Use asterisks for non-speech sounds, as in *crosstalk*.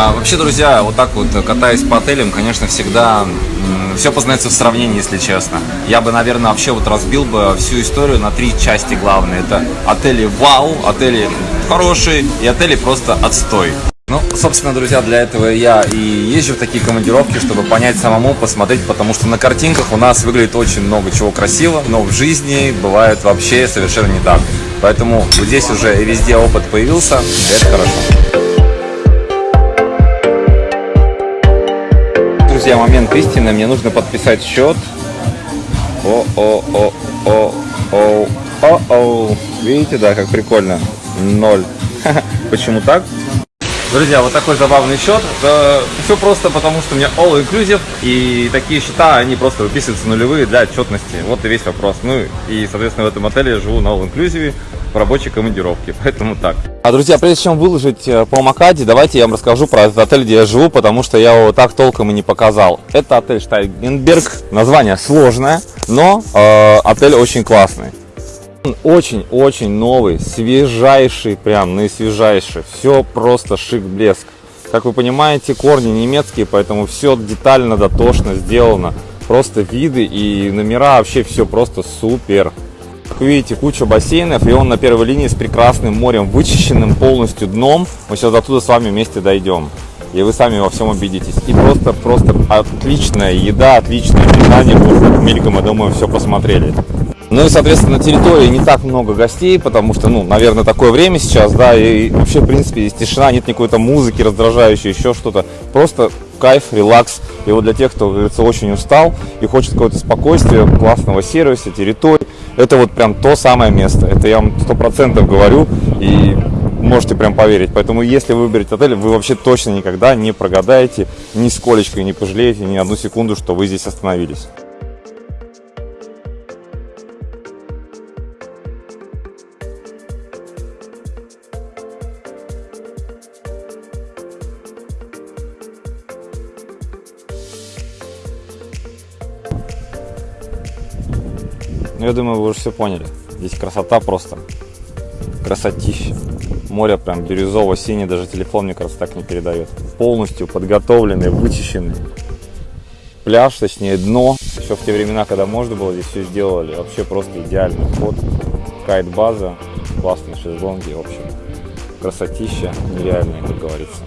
А, вообще, друзья, вот так вот катаясь по отелям, конечно, всегда все познается в сравнении, если честно. Я бы, наверное, вообще вот разбил бы всю историю на три части главные. Это отели вау, отели хорошие и отели просто отстой. Ну, собственно, друзья, для этого я и езжу в такие командировки, чтобы понять самому, посмотреть, потому что на картинках у нас выглядит очень много чего красиво, но в жизни бывает вообще совершенно не так. Поэтому вот здесь уже везде опыт появился, и это хорошо. Друзья, момент истины, мне нужно подписать счет. О-о-о-о-о-о-о. Видите, да, как прикольно. Ноль. *laughs* Почему так? Друзья, вот такой забавный счет. Все просто потому, что у меня all inclusive, и такие счета, они просто выписываются нулевые для отчетности. Вот и весь вопрос. Ну и, соответственно, в этом отеле я живу на all inclusive в рабочей командировке, поэтому так. А, друзья, прежде чем выложить э, по Макаде, давайте я вам расскажу про этот отель, где я живу, потому что я его так толком и не показал. Это отель Штайгенберг, название сложное, но э, отель очень классный. Очень-очень новый, свежайший, прям наисвежайший. Все просто шик-блеск. Как вы понимаете, корни немецкие, поэтому все детально, дотошно сделано. Просто виды и номера, вообще все просто супер. Как вы видите, куча бассейнов, и он на первой линии с прекрасным морем, вычищенным полностью дном. Мы сейчас оттуда с вами вместе дойдем. И вы сами во всем убедитесь. И просто, просто отличная еда, отличное питание. Просто мельком, я думаю, все посмотрели. Ну и, соответственно, на территории не так много гостей, потому что, ну, наверное, такое время сейчас, да, и вообще, в принципе, есть тишина, нет никакой то музыки раздражающей, еще что-то. Просто кайф, релакс. И вот для тех, кто, говорится, очень устал и хочет какое-то спокойствия, классного сервиса, территории, это вот прям то самое место. Это я вам сто процентов говорю и можете прям поверить. Поэтому, если вы выберете отель, вы вообще точно никогда не прогадаете, ни сколечко не пожалеете, ни одну секунду, что вы здесь остановились. Ну, я думаю, вы уже все поняли. Здесь красота просто. Красотища. Море прям бирюзово-синее, даже телефон, мне кажется, так не передает. Полностью подготовленный, вычищенный. Пляж, точнее дно. Еще в те времена, когда можно было, здесь все сделали. Вообще просто идеальный вход. Кайт-база, классные шезлонги, в общем. Красотища нереальная, как говорится.